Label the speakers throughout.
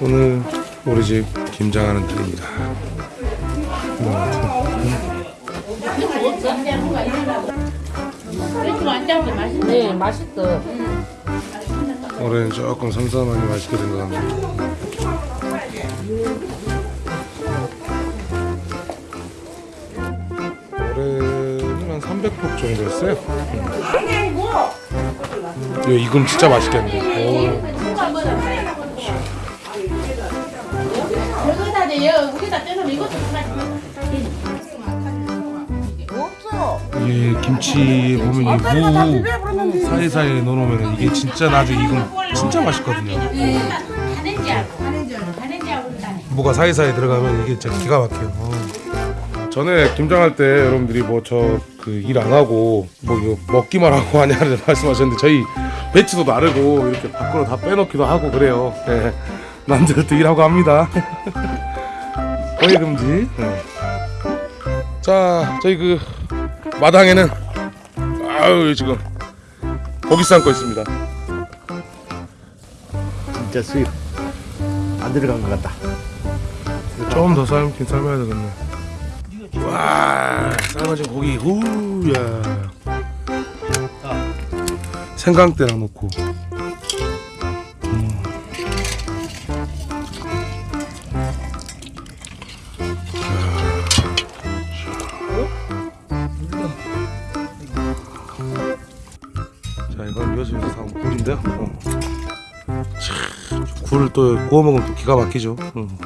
Speaker 1: 오늘 우리 집 김장하는 날입니다.
Speaker 2: 네, 맛있어.
Speaker 1: 올해는 조금 섬섬하게 맛있게 된 것 같네요. 올해는 한 300폭 정도 했어요. 이 이금 진짜 맛있겠네. 오.
Speaker 3: 이것도.
Speaker 1: 이게 김치 보면 이무 사이사이에 넣어놓으면 이게 진짜 나중에 이건 진짜 맛있거든요. 무가 사이사이에 들어가면 이게 진짜 기가 막혀요. 어. 전에 김장할 때 여러분들이 뭐 저 그 일 안 하고 뭐 이거 먹기만 하고 하냐를 말씀하셨는데 저희 배치도 나르고 이렇게 밖으로 다 빼놓기도 하고 그래요. 예. 남자들도 일하고 합니다. 거의 금지. 예. 자 저희 그 마당에는 아유 지금 고기 삶고 있습니다.
Speaker 4: 진짜 수입 안 들어간 것 같다.
Speaker 1: 조금 더 삶긴 삶아야 되겠네. 와, 삶아진 고기, 후야. 생강대랑 넣고. 굴인데요. 어. 참, 굴을 또 구워 먹으면 또 기가 막히죠. 음.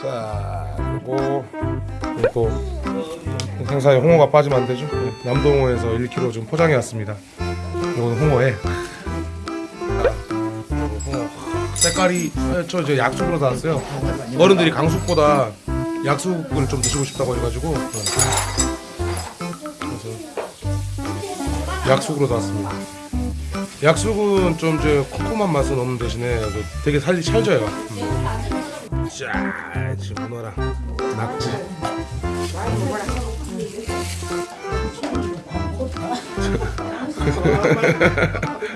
Speaker 1: 자, 그리고 또 생사에 홍어가 빠지면 안 되죠. 네, 남동호에서 1kg 좀 포장해 왔습니다. 이거는 홍어에 홍어 색깔이 아, 저 이제 약숙으로 나왔어요. 어른들이 강숙보다 약숙을 좀 드시고 싶다고 해가지고 약숙으로 나왔습니다. 약숙은 좀 이제 쿰쿰한 맛은 없는 대신에 그 되게 살이 찰져요. 음. 자, 문어랑 낙지.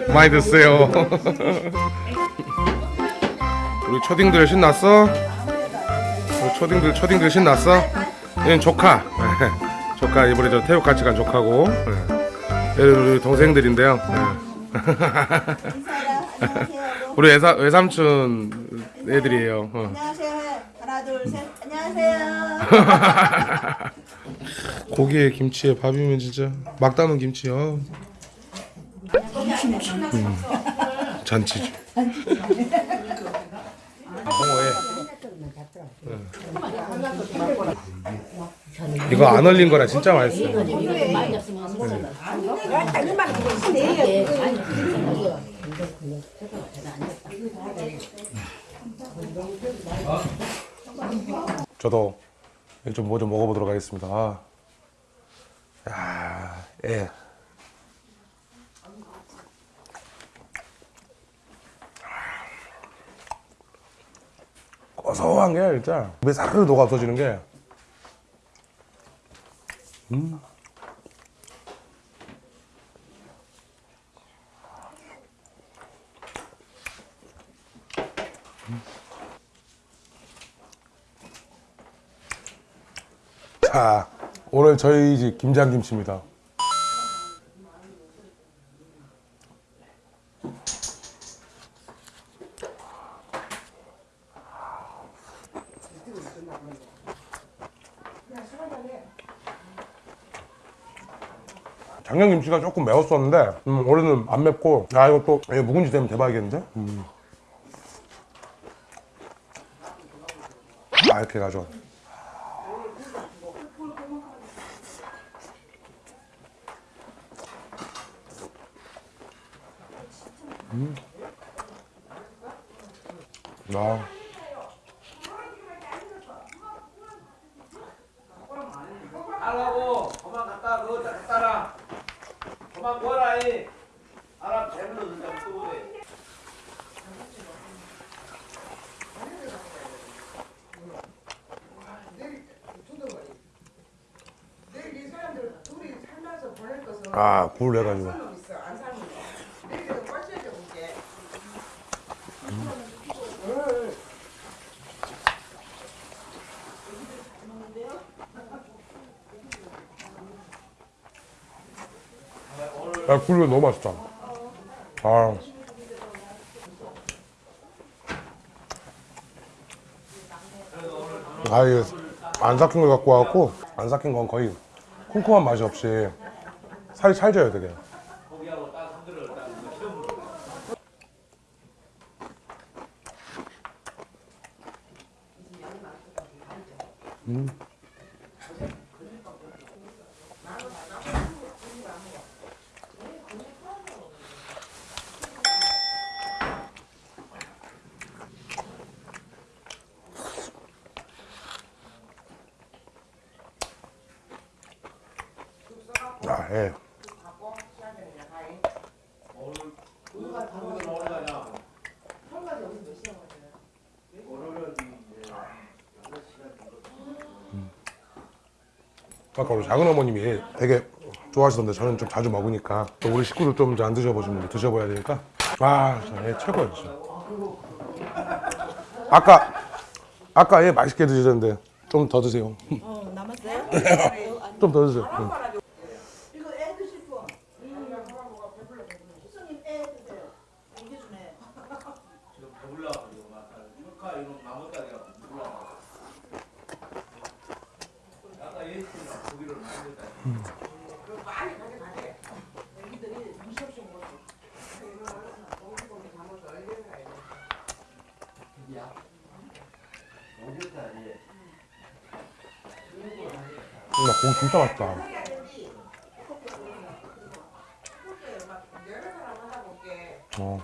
Speaker 1: 많이 드세요. 우리 초딩들 신났어? 우리 초딩들 초딩들 신났어? 얘는 조카. 조카 이번에 저 태국 같이 간 조카고. 우리 동생들인데요. 네. 우리 외사, 외삼촌 애들이에요. 어.
Speaker 5: 안녕하세요. 하나 둘 셋. 안녕하세요.
Speaker 1: 고기에 김치에 밥이면 진짜 막 담은 김치요. 음, 잔치죠. 홍어에 이거 안 얼린 거라 진짜 맛있어요. 저도 좀뭐 좀 먹어보도록 하겠습니다. 아. 야, 예. 고소한 게 진짜 입에 사르르 녹아 없어지는 게. 음. 자, 오늘 저희 집 김장김치입니다. 작년 김치가 조금 매웠었는데 음, 올해는 안 맵고 야 이거 또 이거 묵은지 되면 대박이겠는데? 음. 아 이렇게 해가지고 아.
Speaker 6: 하라고 그만 갖다 그거 갖다 라 이 배불러 진짜
Speaker 1: 아, 굴 해가지고. 야 굴이 너무 맛있다. 아. 아 이게 안 삭힌 걸 갖고 와갖고 안 삭힌 건 거의 콩콩한 맛이 없이 살이 찰져요 되게. 아 예. 아까 우리 작은 어머님이 되게 좋아하시던데 저는 좀 자주 먹으니까 또 우리 식구들 좀 안 드셔보신 분 드셔봐야 되니까 아얘 최고예요 진짜 아까 아까 얘 맛있게 드시던데 좀 더 드세요
Speaker 5: 어, 남았어요?
Speaker 1: 좀 더 드세요 응.
Speaker 5: 이거 애 드실 분. 스님 애 드세요. 이게 주네.
Speaker 6: 지금 배불러가지고 막 축하 이런 나뭇가지가 불러. 아까 예수님 고기를 많이.
Speaker 1: 나 고기 진짜 맛있다 어.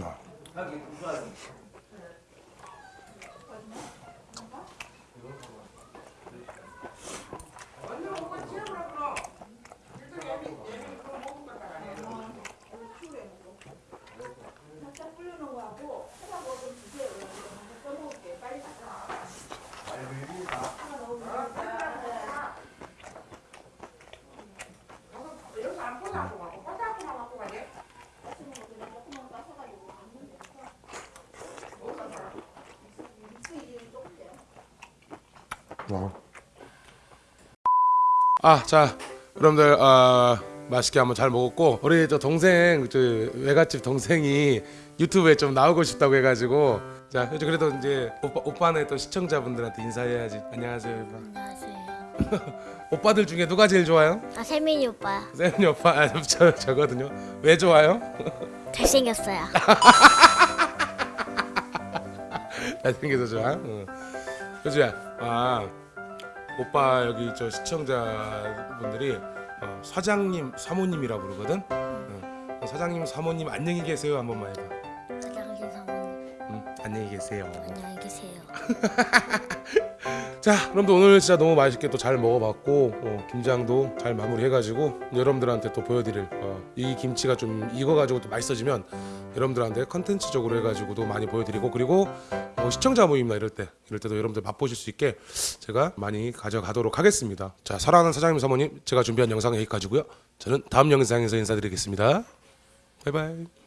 Speaker 1: 야.
Speaker 5: 살짝 불려놓은 거하고 하다고 좀 주세요. 그래서 써먹을게. 빨리 가자.
Speaker 1: 아, 자, 여러분들 아, 맛있게 한번 잘 먹었고 우리 저 동생 저 외갓집 동생이 유튜브에 좀 나오고 싶다고 해가지고 자, 이제 그래도 이제 오빠 오빠네 또 시청자분들한테 인사해야지. 안녕하세요, 오빠.
Speaker 7: 안녕하세요.
Speaker 1: 오빠들 중에 누가 제일 좋아요?
Speaker 7: 아 세민이 오빠요.
Speaker 1: 세윤이 오빠, 아, 저 저거든요. 왜 좋아요?
Speaker 7: 잘생겼어요.
Speaker 1: 잘생겨서 좋아. 응. 효주야, 아 오빠 여기 저 시청자분들이 어, 사장님, 사모님이라 부르거든. 응. 사장님, 사모님 안녕히 계세요 한 번만 해봐.
Speaker 7: 사장님 사모님
Speaker 1: 응, 안녕히 계세요.
Speaker 7: 안녕히 계세요.
Speaker 1: 자, 그럼 또 오늘 진짜 너무 맛있게 또 잘 먹어봤고 어, 김장도 잘 마무리해가지고 여러분들한테 또 보여드릴 어, 이 김치가 좀 익어가지고 또 맛있어지면 여러분들한테 컨텐츠적으로 해가지고도 많이 보여드리고 그리고 어, 시청자 모임이나 이럴 때 이럴 때도 여러분들 맛보실 수 있게 제가 많이 가져가도록 하겠습니다. 자, 사랑하는 사장님 사모님 제가 준비한 영상은 여기까지고요. 저는 다음 영상에서 인사드리겠습니다. 바이바이.